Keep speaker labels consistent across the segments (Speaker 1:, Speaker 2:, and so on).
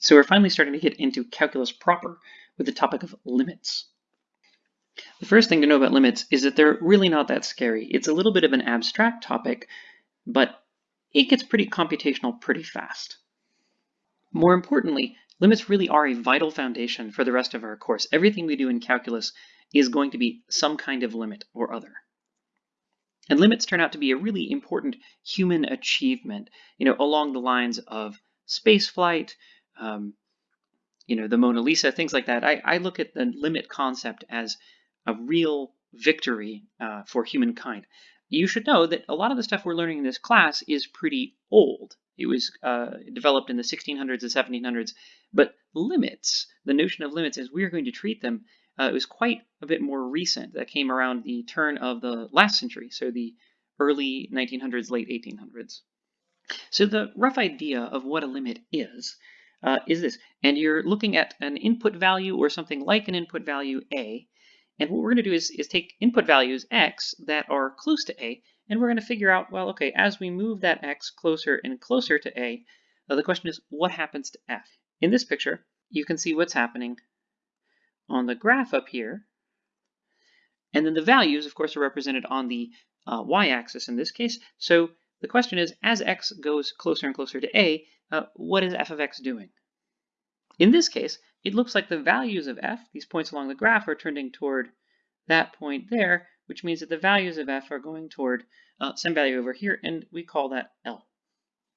Speaker 1: So we're finally starting to get into calculus proper with the topic of limits. The first thing to know about limits is that they're really not that scary. It's a little bit of an abstract topic, but it gets pretty computational pretty fast. More importantly, limits really are a vital foundation for the rest of our course. Everything we do in calculus is going to be some kind of limit or other. And limits turn out to be a really important human achievement, you know, along the lines of spaceflight, um, you know, the Mona Lisa, things like that. I, I look at the limit concept as a real victory uh, for humankind. You should know that a lot of the stuff we're learning in this class is pretty old. It was uh, developed in the 1600s and 1700s, but limits, the notion of limits as we're going to treat them, uh, it was quite a bit more recent. That came around the turn of the last century, so the early 1900s, late 1800s. So the rough idea of what a limit is, uh, is this. And you're looking at an input value or something like an input value a. And what we're going to do is, is take input values x that are close to a, and we're going to figure out, well, okay, as we move that x closer and closer to a, uh, the question is, what happens to f? In this picture, you can see what's happening on the graph up here. And then the values, of course, are represented on the uh, y-axis in this case. So the question is, as x goes closer and closer to a, uh, what is f of x doing? In this case, it looks like the values of f, these points along the graph, are trending toward that point there, which means that the values of f are going toward uh, some value over here, and we call that L.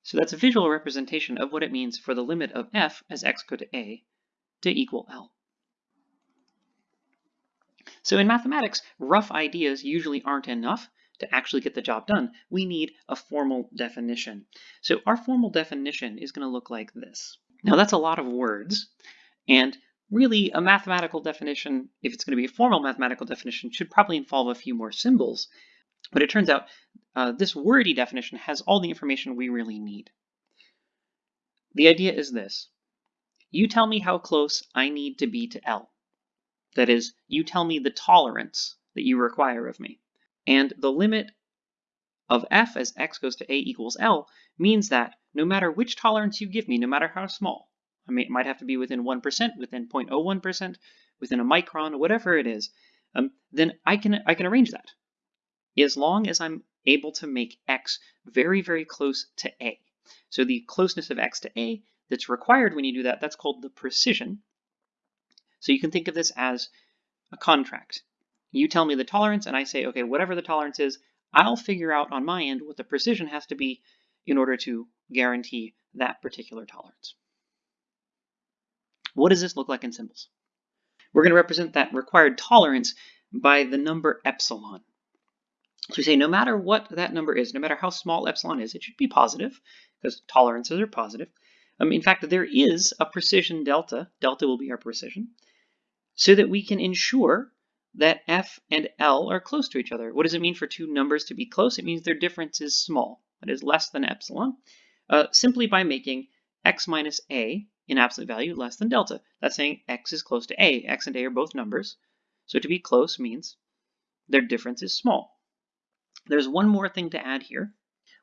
Speaker 1: So that's a visual representation of what it means for the limit of f as x go to a to equal L. So in mathematics, rough ideas usually aren't enough to actually get the job done. We need a formal definition. So our formal definition is going to look like this. Now that's a lot of words, and really a mathematical definition, if it's going to be a formal mathematical definition, should probably involve a few more symbols. But it turns out uh, this wordy definition has all the information we really need. The idea is this. You tell me how close I need to be to L. That is, you tell me the tolerance that you require of me. And the limit of f as x goes to a equals L means that no matter which tolerance you give me, no matter how small, I mean, it might have to be within 1%, within 0.01%, within a micron, whatever it is, um, then I can, I can arrange that. As long as I'm able to make x very, very close to a. So the closeness of x to a that's required when you do that, that's called the precision. So you can think of this as a contract. You tell me the tolerance and I say, okay, whatever the tolerance is, I'll figure out on my end what the precision has to be in order to guarantee that particular tolerance. What does this look like in symbols? We're going to represent that required tolerance by the number epsilon. So we say no matter what that number is, no matter how small epsilon is, it should be positive because tolerances are positive. Um, in fact, there is a precision delta. Delta will be our precision so that we can ensure that f and L are close to each other. What does it mean for two numbers to be close? It means their difference is small, that is less than epsilon, uh, simply by making x minus a in absolute value less than delta. That's saying x is close to a. x and a are both numbers, so to be close means their difference is small. There's one more thing to add here,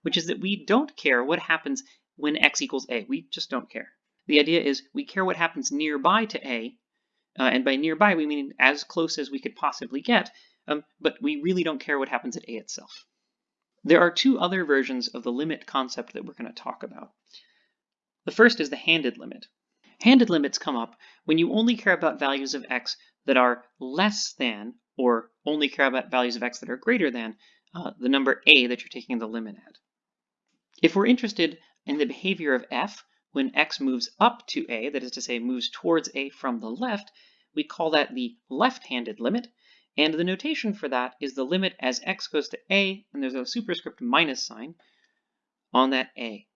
Speaker 1: which is that we don't care what happens when x equals a. We just don't care. The idea is we care what happens nearby to a uh, and by nearby, we mean as close as we could possibly get, um, but we really don't care what happens at A itself. There are two other versions of the limit concept that we're going to talk about. The first is the handed limit. Handed limits come up when you only care about values of x that are less than, or only care about values of x that are greater than, uh, the number a that you're taking the limit at. If we're interested in the behavior of f when x moves up to a, that is to say moves towards a from the left, we call that the left-handed limit, and the notation for that is the limit as x goes to a, and there's a superscript minus sign on that a.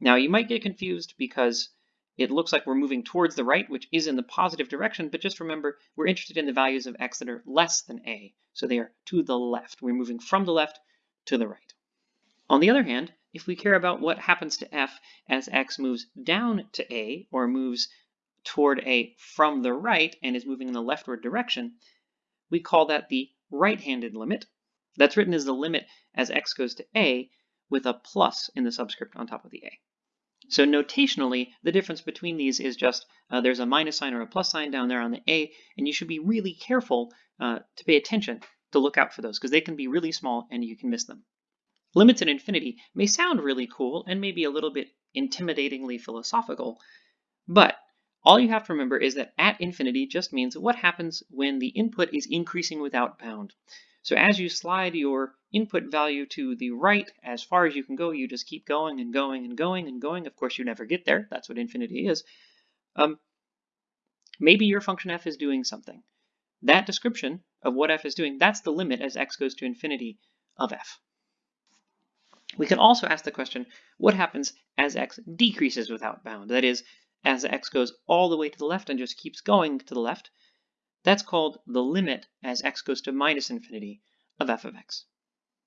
Speaker 1: Now you might get confused because it looks like we're moving towards the right, which is in the positive direction, but just remember, we're interested in the values of x that are less than a, so they are to the left. We're moving from the left to the right. On the other hand, if we care about what happens to f as x moves down to a or moves toward a from the right and is moving in the leftward direction, we call that the right-handed limit. That's written as the limit as x goes to a with a plus in the subscript on top of the a. So notationally, the difference between these is just uh, there's a minus sign or a plus sign down there on the A, and you should be really careful uh, to pay attention to look out for those because they can be really small and you can miss them. Limits at infinity may sound really cool and maybe a little bit intimidatingly philosophical, but all you have to remember is that at infinity just means what happens when the input is increasing without bound. So as you slide your input value to the right as far as you can go, you just keep going and going and going and going. Of course, you never get there. That's what infinity is. Um, maybe your function f is doing something. That description of what f is doing, that's the limit as x goes to infinity of f. We can also ask the question, what happens as x decreases without bound? That is, as x goes all the way to the left and just keeps going to the left, that's called the limit as x goes to minus infinity of f of x.